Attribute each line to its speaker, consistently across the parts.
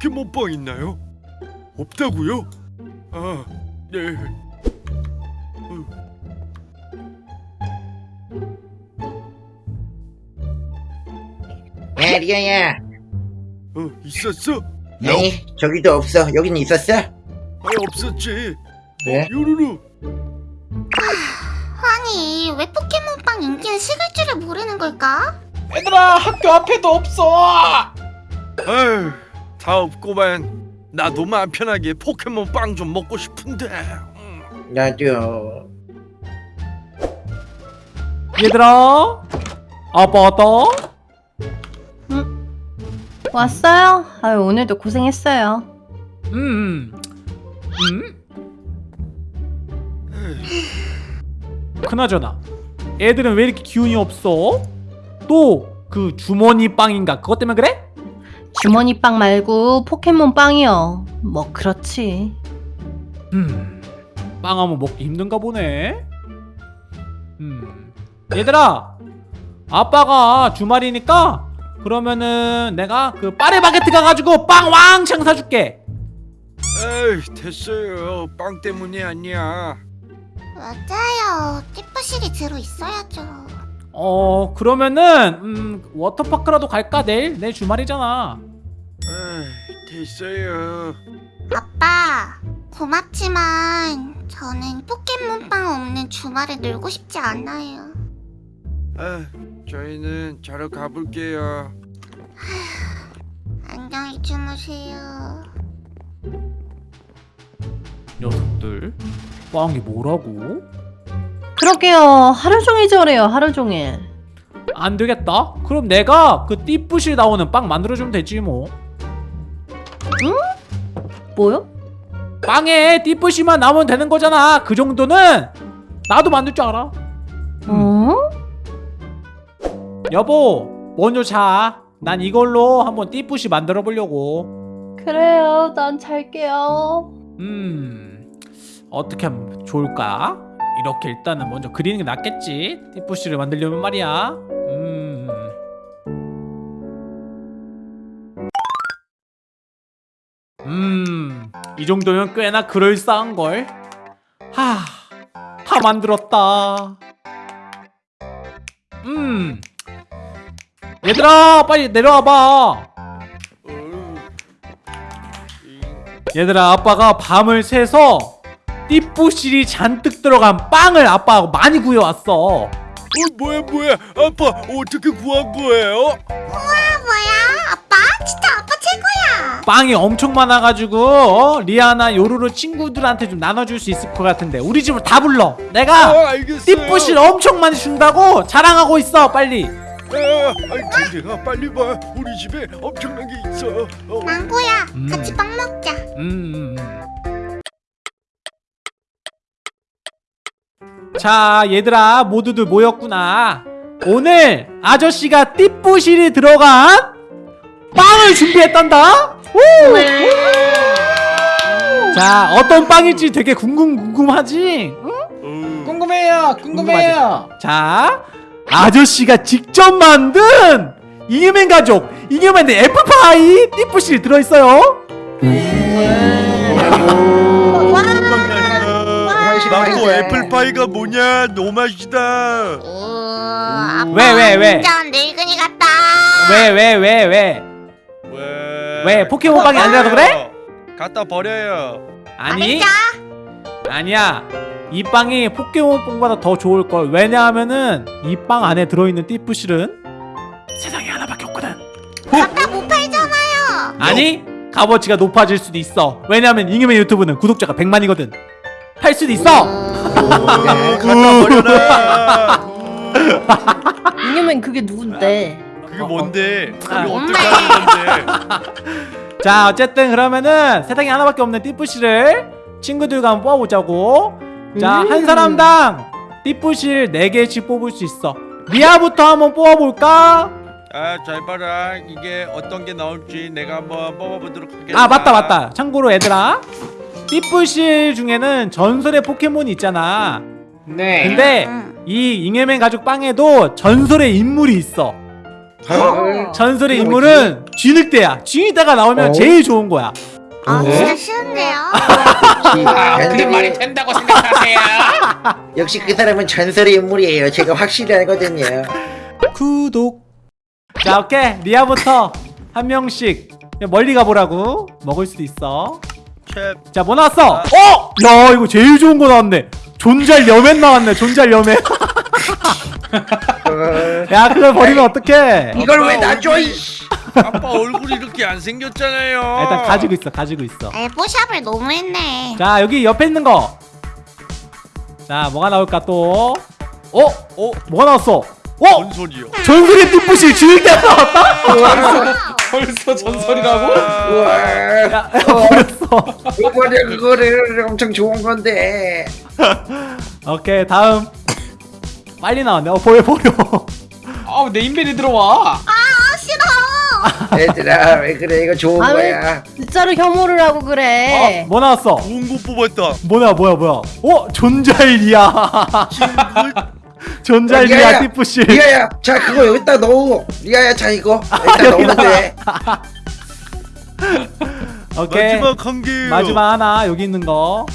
Speaker 1: 포켓몬빵 있나요? 없다고요? 아, 네.
Speaker 2: 야 리아야
Speaker 1: 어, 있었어?
Speaker 2: 아니 저기도 없어 여긴 있었어?
Speaker 1: 아, 없었지.
Speaker 2: 네?
Speaker 1: 요루루.
Speaker 3: 아니 왜 포켓몬빵 인기는 식을 줄을 모르는 걸까?
Speaker 4: 얘들아 학교 앞에도 없어
Speaker 1: 아휴, 다 없고만. 나도 마음 편하게 포켓몬 빵 좀 먹고 싶은데. 음.
Speaker 2: 나도
Speaker 4: 얘들아 아빠 왔다
Speaker 5: 왔어요? 아유 오늘도 고생했어요.
Speaker 4: 음, 음? 그나저나 애들은 왜 이렇게 기운이 없어? 또 그 주머니 빵인가 그것 때문에 그래?
Speaker 5: 주머니 빵 말고 포켓몬 빵이요. 뭐 그렇지.
Speaker 4: 음, 빵 한번 먹기 힘든가 보네. 음, 얘들아, 아빠가 주말이니까 그러면은 내가 그 파리 바게트 가가지고 빵 왕창 사줄게.
Speaker 1: 에이, 됐어요. 빵 때문이 아니야.
Speaker 3: 맞아요 띠부실이 들어있어야죠
Speaker 4: 어, 그러면은 음, 워터파크라도 갈까 내일? 내일 주말이잖아.
Speaker 1: 에이, 됐어요.
Speaker 3: 아빠 고맙지만 저는 포켓몬빵 없는 주말에 놀고 싶지 않아요
Speaker 1: 아, 저희는 자러 가볼게요.
Speaker 3: 안녕히 주무세요
Speaker 4: 녀석들, 빵이 뭐라고?
Speaker 5: 그러게요. 하루 종일 저래요. 하루 종일.
Speaker 4: 안 되겠다. 그럼 내가 그 띠뿌실 나오는 빵 만들어주면 되지 뭐.
Speaker 5: 뭐요?
Speaker 4: 빵에 띠뿌시만 나오면 되는 거잖아. 그 정도는 나도 만들 줄 알아.
Speaker 5: 어?
Speaker 4: 여보, 먼저 자. 난 이걸로 한번 띠뿌시 만들어 보려고.
Speaker 5: 그래요. 난 잘게요.
Speaker 4: 음, 어떻게 하면 좋을까? 이렇게 일단은 먼저 그리는 게 낫겠지. 띠뿌시를 만들려면 말이야. 음. 음, 이 정도면 꽤나 그럴싸한 걸. 하, 다 만들었다. 음, 얘들아, 빨리 내려와봐. 얘들아 아빠가 밤을 새서 띠뿌실이 잔뜩 들어간 빵을 아빠하고 많이 구해왔어
Speaker 1: 어, 뭐야, 뭐야. 아빠, 어떻게 구한 거예요?
Speaker 3: 아 뭐야 아빠 진짜 아빠 최고야
Speaker 4: 빵이 엄청 많아가지고 어? 리아나 요루루 친구들한테 좀 나눠줄 수 있을 것 같은데 우리 집으로 다 불러 내가
Speaker 1: 아, 알겠어요.
Speaker 4: 띠뿌실 엄청 많이 준다고 자랑하고 있어 빨리
Speaker 1: 아, 아이, 빨리 봐. 우리 집에 엄청난 게 있어. 어,
Speaker 3: 망고야
Speaker 4: 음.
Speaker 3: 같이 빵 먹자
Speaker 4: 음, 자 얘들아 모두들 모였구나. 오늘 아저씨가 띠뿌실이 들어간 빵을 준비했단다. 오! 자 어떤 빵일지 되게 궁금 궁금하지? 응?
Speaker 1: 어,
Speaker 6: 궁금해요 궁금해요.
Speaker 4: 자 아저씨가 직접 만든 잉여맨 가족 잉여맨의 애플파이 띠뿌실이 들어있어요
Speaker 1: 망고 애플파이가 뭐냐? 너무 맛있다.
Speaker 3: 오
Speaker 4: 왜, 왜, 왜?
Speaker 3: 완전 늙은이 같다
Speaker 4: 왜 왜 왜 왜?
Speaker 1: 왜?
Speaker 4: 왜 포켓몬 빵이 아니라서 그래?
Speaker 1: 갖다 버려요.
Speaker 4: 아니
Speaker 3: 안
Speaker 4: 아니야 이 빵이 포켓몬 빵보다 더 좋을 걸 왜냐하면은 이 빵 안에 들어있는 띠뿌실은 세상에 하나밖에 없거든
Speaker 3: 갖다 못 팔잖아요
Speaker 4: 아니 값어치가 높아질 수도 있어 왜냐하면 잉여맨 유튜브는 구독자가 100만이거든 팔 수도 있어
Speaker 1: 갖다 버려라.
Speaker 5: 이념은 그게 누군데?
Speaker 1: 그게 뭔데? 그게
Speaker 4: 아,
Speaker 1: 어떻게 하는 건데?
Speaker 4: 자 어쨌든 그러면은 세상에 하나밖에 없는 띠뿌실을 친구들과 한번 뽑아보자고 자한
Speaker 5: 음.
Speaker 4: 사람당 띠뿌실 4개씩 뽑을 수 있어 리아부터 한번 뽑아볼까?
Speaker 1: 아, 잘 봐라. 이게 어떤 게 나올지 내가 한번 뽑아보도록 하겠다.
Speaker 4: 아 맞다 맞다 참고로 얘들아 띠뿌실 중에는 전설의 포켓몬이 있잖아
Speaker 6: 네
Speaker 4: 근데
Speaker 3: 응.
Speaker 4: 이 잉여맨 가족 빵에도 전설의 인물이 있어
Speaker 2: 헐.
Speaker 4: 전설의 인물은 쥐늑대야 쥐늑대가 나오면
Speaker 2: 어?
Speaker 4: 제일 좋은 거야
Speaker 3: 아
Speaker 2: 네?
Speaker 3: 진짜 싫은데요?
Speaker 6: 아, 그게
Speaker 2: 전설의-
Speaker 6: 말이 된다고 생각하세요?
Speaker 2: 역시 그 사람은 전설의 인물이에요. 제가 확실히 알거든요.
Speaker 4: 구독 자 오케이 리아부터 한 명씩 멀리 가보라고 먹을 수도 있어
Speaker 1: 캡.
Speaker 4: 자 뭐 나왔어? 어? 야 이거 제일 좋은 거 나왔네 존잘 여맨 나왔네 존잘 여맨
Speaker 2: 헐.
Speaker 4: 야 그걸 버리면 어떡해
Speaker 2: 이걸 왜
Speaker 1: 아빠
Speaker 2: 나 줘?
Speaker 1: 얼굴이-
Speaker 2: 이씨.
Speaker 1: 아빠 얼굴이 이렇게 안 생겼잖아요.
Speaker 4: 일단 가지고 있어 가지고 있어
Speaker 3: 에 뽀샵을 너무 했네.
Speaker 4: 자 여기 옆에 있는 거자 뭐가 나올까 또 어?
Speaker 1: 어?
Speaker 4: 뭐가 나왔어? 어?
Speaker 1: 뭔 소리요?
Speaker 4: 전설의 띠뿌시 쥐늑대 나왔다?
Speaker 6: 벌써 전설이라고?
Speaker 2: 우와.
Speaker 4: 야 버렸어
Speaker 2: 이거를 그거를 엄청 좋은 건데.
Speaker 4: 오케이 다음 빨리 나왔네 어 버려 버려
Speaker 6: 아우 내 인벤에 들어와
Speaker 3: 아 싫어.
Speaker 2: 얘들아 왜 그래 이거 좋은
Speaker 5: 아, 왜-
Speaker 2: 거야.
Speaker 5: 진짜로 혐오를 하고 그래.
Speaker 4: 어? 뭐 나왔어?
Speaker 1: 좋은 거 뽑았다.
Speaker 4: 뭐야 뭐야 뭐야 어? 존잘리아 존잘리아. 띠뿌시
Speaker 2: 리아야, 자 그거 여기다 넣어. 리아야, 자 이거 여기다 넣으면 돼.
Speaker 4: 오케이
Speaker 1: 마지막 한 개.
Speaker 4: 마지막 하나 여기 있는 거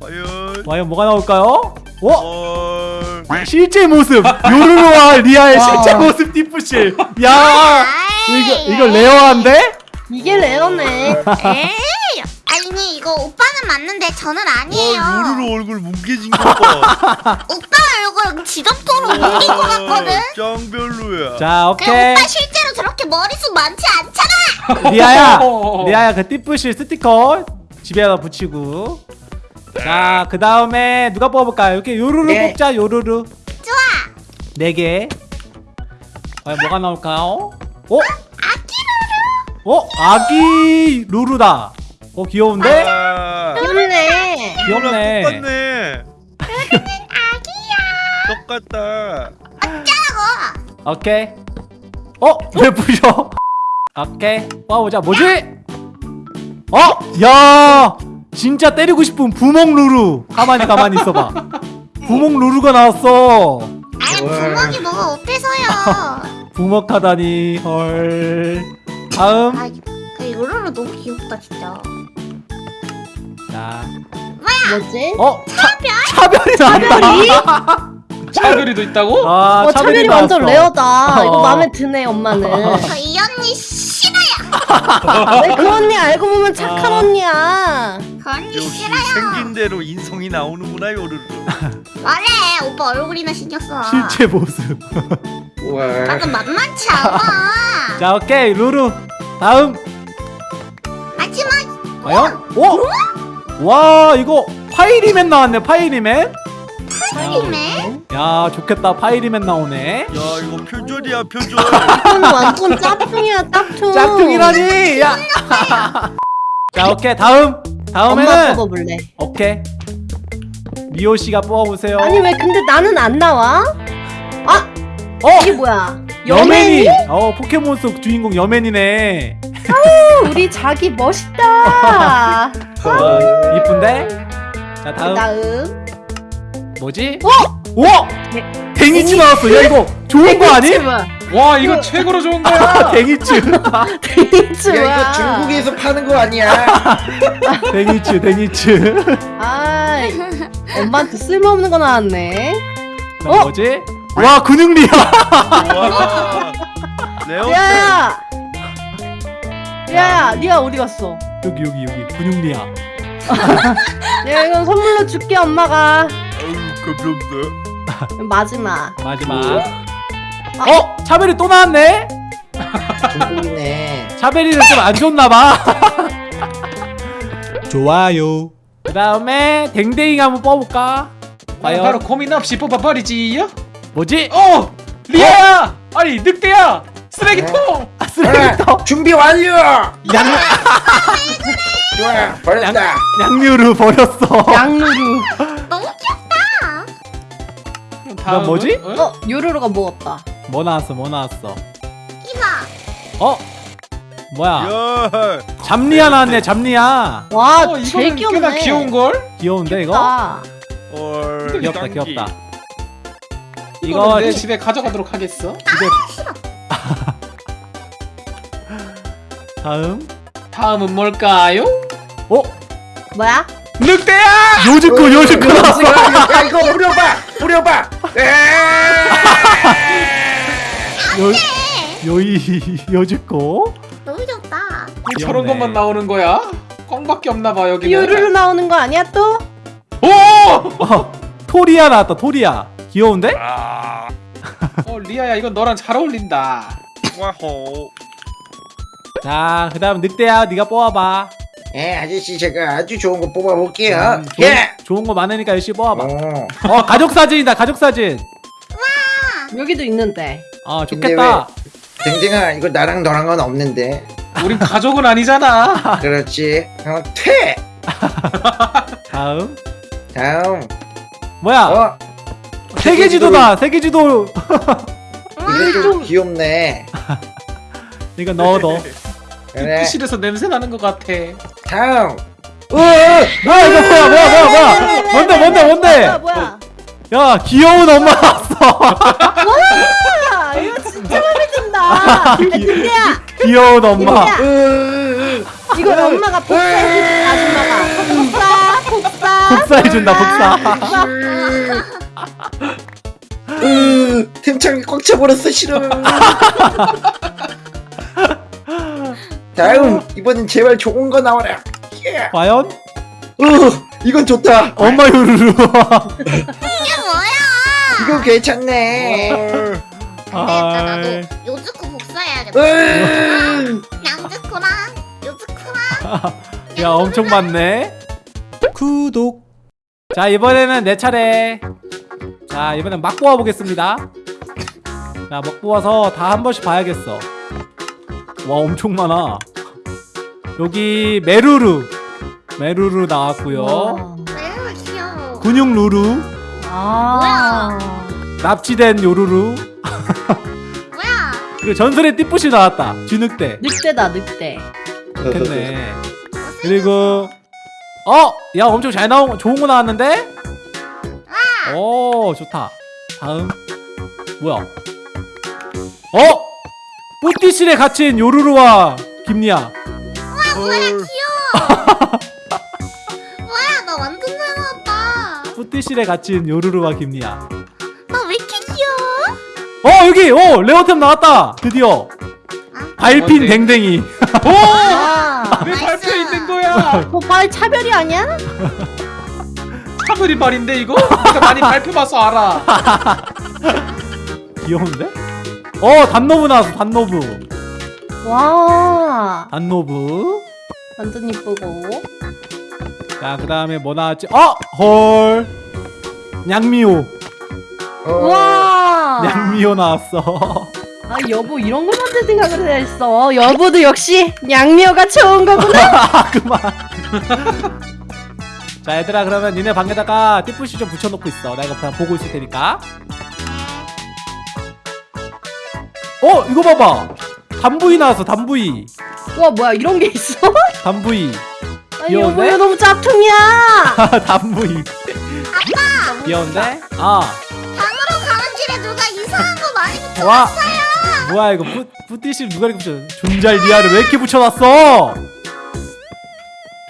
Speaker 1: 과연.
Speaker 4: 과연 뭐가 나올까요? 어?
Speaker 1: 헐.
Speaker 4: 실제 모습 요루루와 리아의
Speaker 6: 와.
Speaker 4: 실제 모습 띠뿌실 야 이거 이거 rare한데?
Speaker 5: 이게 rare네.
Speaker 3: 아니 이거 오빠는 맞는데 저는 아니에요.
Speaker 1: 와 요루루 얼굴 뭉개진 거 봐.
Speaker 3: 오빠 얼굴 지점토로 옮긴 것 같거든.
Speaker 1: 짱 별로야.
Speaker 4: 자 오케이
Speaker 3: 오빠 실제로 저렇게 머리숱 많지 않잖아.
Speaker 4: 리아야
Speaker 6: 어.
Speaker 4: 리아야 그 띠뿌실 스티커 집에다 붙이고 자 그 다음에 누가 뽑아볼까요? 이렇게 요루루
Speaker 2: 네.
Speaker 4: 뽑자 요루루
Speaker 3: 좋아.
Speaker 4: 네개 과연 뭐가 나올까요? 어?
Speaker 3: 아기로루.
Speaker 4: 어? 아기 루루다 어 귀여운데?
Speaker 1: 아,
Speaker 5: 귀엽네.
Speaker 4: 귀엽네
Speaker 1: 똑같네.
Speaker 3: 아기야.
Speaker 1: 똑같다.
Speaker 3: 짜고.
Speaker 4: 오케이 어? 왜 부셔? 오케이 뽑아보자 뭐지? 어? 야 진짜 때리고 싶은 부먹 루루 가만히 가만히 있어봐 부먹 루루가 나왔어
Speaker 3: 아니. 부먹이 뭐가 어때서요?
Speaker 4: 부먹하다니 헐 다음
Speaker 3: 아, 그 요루루 너무 귀엽다 진짜.
Speaker 4: 자,
Speaker 5: 뭐지?
Speaker 4: 어? 차별? 차별이 나왔다
Speaker 6: 차별이도 있다고?
Speaker 4: 아,
Speaker 5: 어, 차별이 완전
Speaker 4: 나왔어.
Speaker 5: rare다. 이거
Speaker 4: 어.
Speaker 5: 마음에 드네, 엄마는.
Speaker 3: 저 이 언니 싫어요.
Speaker 5: 왜 그 언니 알고 보면 착한
Speaker 4: 아.
Speaker 5: 언니야.
Speaker 3: 그 언니
Speaker 1: 역시
Speaker 3: 싫어요.
Speaker 1: 생긴 대로 인성이 나오는구나 요루루.
Speaker 3: 말해 오빠 얼굴이나 신경 써.
Speaker 4: 실제 모습
Speaker 2: 우와.
Speaker 3: 나는 만만치 않아.
Speaker 4: 자 오케이 루루 다음
Speaker 3: 하지만
Speaker 4: 과연? 오? 와 이거 파이리맨 나왔네 파이리맨
Speaker 3: 파이리맨?
Speaker 4: 야 좋겠다 파이리맨 나오네
Speaker 1: 야 이거 표절이야 표절.
Speaker 5: 이건 완전 짝퉁이야, 짝퉁.
Speaker 4: 짝퉁이라니 야. 자 오케이 다음 다음에는
Speaker 5: 뽑아볼래.
Speaker 4: 오케이 미호 씨가 뽑아보세요
Speaker 5: 아니, 왜 근데 나는 안 나와? 아,
Speaker 4: 어
Speaker 5: 이게 뭐야?
Speaker 4: 여맨이 어 포켓몬 속 주인공 여맨이네
Speaker 5: 우리 자기 멋있다.
Speaker 4: 어, 이쁜데 자 다음
Speaker 5: 다음.
Speaker 4: 뭐지?
Speaker 5: 어?
Speaker 4: 오! 댕이치 나왔어 야 이거 좋은 거 아니?
Speaker 6: 와 이거 최고로 좋은 거야
Speaker 4: 댕이치
Speaker 5: 데이츠
Speaker 2: 야
Speaker 5: 뭐야?
Speaker 2: 이거 중국에서 파는 거 아니야?
Speaker 4: 댕이치 댕이치
Speaker 5: 아, 엄마한테 쓸모없는 거 나왔네.
Speaker 4: 자,
Speaker 5: 어?
Speaker 4: 뭐지? 와 근육리야
Speaker 1: 와. 레오.
Speaker 5: 리아야! 리아야, 리아 어디 갔어?
Speaker 4: 여기 여기 여기 근육리야
Speaker 5: 야, 이건 선물로 줄게, 엄마가.
Speaker 1: 아유 감사합니다.
Speaker 5: 마지막.
Speaker 4: 마지막 어? 차별이 또 나왔네?
Speaker 2: 중국이네.
Speaker 4: 차별이는 좀 안 좋나봐 좋아요 그 다음에 댕댕이 한번 뽑아볼까? 과연
Speaker 6: 바로 고민 없이 뽑아버리지요?
Speaker 4: 뭐지?
Speaker 6: 어! 리아야! 아니 늑대야! 쓰레기통!
Speaker 4: 아, 쓰레기통
Speaker 2: 아, 준비 완료.
Speaker 4: 양,
Speaker 2: 좋아 버렸다.
Speaker 4: 양류를 버렸어
Speaker 5: 양루루.
Speaker 3: 너무 귀엽다.
Speaker 4: 그다음 뭐지?
Speaker 6: 어?
Speaker 5: 어, 요루루가 먹었다.
Speaker 4: 뭐 나왔어 뭐 나왔어
Speaker 3: 이봐.
Speaker 4: 어? 뭐야
Speaker 1: 야.
Speaker 4: 잡리아 나왔네 잡리아
Speaker 5: 와,
Speaker 6: 어,
Speaker 5: 제일 귀엽네.
Speaker 6: 꽤나 귀여운걸?
Speaker 4: 귀여운데 이거?
Speaker 5: 아,
Speaker 1: 헐.
Speaker 4: 귀엽다. 귀엽다
Speaker 6: 이거
Speaker 4: 이거
Speaker 6: 내
Speaker 4: 지-
Speaker 6: 집에 가져가도록 하겠어
Speaker 4: 집에 다음
Speaker 6: 다음은 뭘까요?
Speaker 4: 어?
Speaker 5: 뭐야?
Speaker 6: 늑대야!
Speaker 4: 요즈코 요즈코 나왔어
Speaker 2: 야 이거 뿌려봐 뿌려봐
Speaker 4: 요, 요이 요즈코
Speaker 3: 너무 좋다.
Speaker 6: 왜 저런
Speaker 4: 귀엽네.
Speaker 6: 것만 나오는 거야? 꽝밖에 없나봐 여기는
Speaker 5: 요루루 나오는 거 아니야 또?
Speaker 6: 오!
Speaker 4: 어, 토리아 나왔다 토리아 귀여운데?
Speaker 1: 아,
Speaker 6: 어 리아야 이건 너랑 잘 어울린다
Speaker 1: 와호.
Speaker 4: 자 그 다음 늑대야 네가 뽑아봐.
Speaker 2: 예 아저씨 제가 아주 좋은 거 뽑아볼게요.
Speaker 4: 음, 좋은,
Speaker 2: 예!
Speaker 4: 좋은 거 많으니까 열심히 뽑아봐.
Speaker 2: 어.
Speaker 4: 어 가족 사진이다 가족 사진.
Speaker 5: 여기도 있는데.
Speaker 4: 아
Speaker 2: 근데
Speaker 4: 좋겠다.
Speaker 2: 댕댕아 이거 나랑 너랑 건 없는데.
Speaker 6: 우린 가족은 아니잖아.
Speaker 2: 그렇지. 어, 퇴!
Speaker 4: 다음.
Speaker 2: 다음.
Speaker 4: 뭐야?
Speaker 2: 어?
Speaker 4: 세계 지도다 세계 지도.
Speaker 2: 이거 좀 귀엽네.
Speaker 4: 이거 넣어 넣어
Speaker 2: 그래.
Speaker 6: 푸실에서 냄새 나는 것 같아.
Speaker 2: 다음.
Speaker 4: 어, 뭐야 이거 뭐야 뭐야 뭐야 뭐야. 뭔데 뭔데 뭔데?
Speaker 5: 뭐야 뭐야?
Speaker 4: 야 귀여운 엄마 나왔어.
Speaker 5: 와 이거 진짜 마음에 든다. 늑대야.
Speaker 4: 귀여운 엄마.
Speaker 5: 이거 엄마가 복사해주는 아줌마가. 복사 복사.
Speaker 4: 복사해준다 복사.
Speaker 2: 으, 템창이 꽉 차버렸어 싫어 다음 이번엔 제발 좋은 거 나와라 예.
Speaker 4: 과연
Speaker 2: 으, 이건 좋다
Speaker 4: 엄마 요루루
Speaker 3: 이게 뭐야?
Speaker 2: 이거 괜찮네
Speaker 3: 되겠다. 나도. 요즈코 복사해야겠다.
Speaker 2: 으,
Speaker 3: 양즈코랑 요즈코랑.
Speaker 4: 야 엄청 많네 구독 자 이번에는 내 차례 자 이번엔 막 뽑아보겠습니다 자 막 뽑아서 다 한 번씩 봐야겠어 와 엄청 많아 여기 메루루 메루루 나왔고요
Speaker 5: 와.
Speaker 3: 귀여워.
Speaker 4: 근육 루루
Speaker 5: 아.
Speaker 4: 납치된 요루루
Speaker 3: 뭐야?
Speaker 4: 그리고 전설의 띠뿌시 나왔다 쥐늑대
Speaker 5: 늑대다 늑대.
Speaker 4: 좋겠네 그리고 어! 야 엄청 잘 나온 거 좋은 거 나왔는데? 오 좋다 다음 뭐야 어! 뿌띠실에 갇힌 요루루와 김리아
Speaker 3: 뭐야 귀여워. 뭐야 나 완전 잘 나왔다.
Speaker 4: 뿌띠실에 갇힌 요루루와 김리아
Speaker 3: 나왜 이렇게 귀여워?
Speaker 4: 어 여기 오 레어템 나왔다 드디어 밟힌
Speaker 6: 뭔데?
Speaker 4: 댕댕이
Speaker 5: 아.
Speaker 6: 왜
Speaker 3: 나이스.
Speaker 6: 발표 있는 거야
Speaker 5: 그말 차별이 아니야?
Speaker 6: 차별이 말인데 이거? 내가 많이 발표 봐서 알아
Speaker 4: 귀여운데? 어 단노브 나왔어 단노브
Speaker 5: 와.
Speaker 4: 단노브
Speaker 5: 완전 이쁘고.
Speaker 4: 자 그 다음에 뭐 나왔지? 어! 헐 냥미호
Speaker 2: 어,
Speaker 5: 와.
Speaker 4: 냥미호 나왔어
Speaker 5: 아 여보 이런 걸 먼저 생각을 했어. 여보도 역시 양미호가 좋은 거구나.
Speaker 4: 아 그만 자 얘들아 그러면 니네 방에다가 띠뿌시 좀 붙여놓고 있어 나 이거 그냥 보고 있을 테니까 어 이거 봐봐. 단부이 나왔어 단부이.
Speaker 5: 와 뭐야 이런 게 있어?
Speaker 4: 단부이.
Speaker 5: 아니
Speaker 4: 귀여운데?
Speaker 5: 여보 이거 너무 짭퉁이야.
Speaker 4: 단부이. 귀여운데? 아.
Speaker 3: 방으로 가는 길에 누가 이상한 거 많이 붙여.
Speaker 4: 와. 뭐야 이거 뿌, 뿌띠실 누가 이렇게 붙여? 존잘 리아를 왜 이렇게 붙여놨어?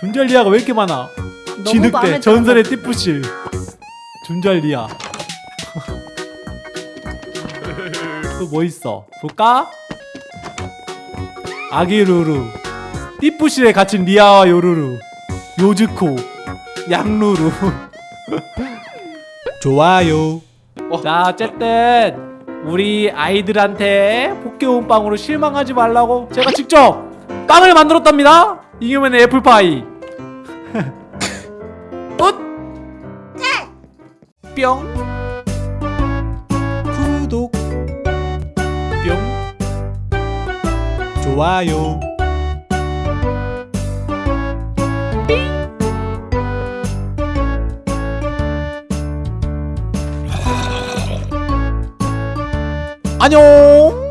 Speaker 4: 존잘 리아가 왜 이렇게 많아?
Speaker 5: 마음에
Speaker 4: 전설의 띠뿌실. 존잘 리아 또 뭐 있어? 볼까? 아기 루루. 띠뿌실에 갇힌 리아와 요루루. 요즈코. 양루루. 좋아요. 자 어쨌든 우리 아이들한테 포켓몬빵으로 실망하지 말라고 제가 직접 빵을 만들었답니다. 이겨면 애플파이. 끝! 뿅 좋아요. 안녕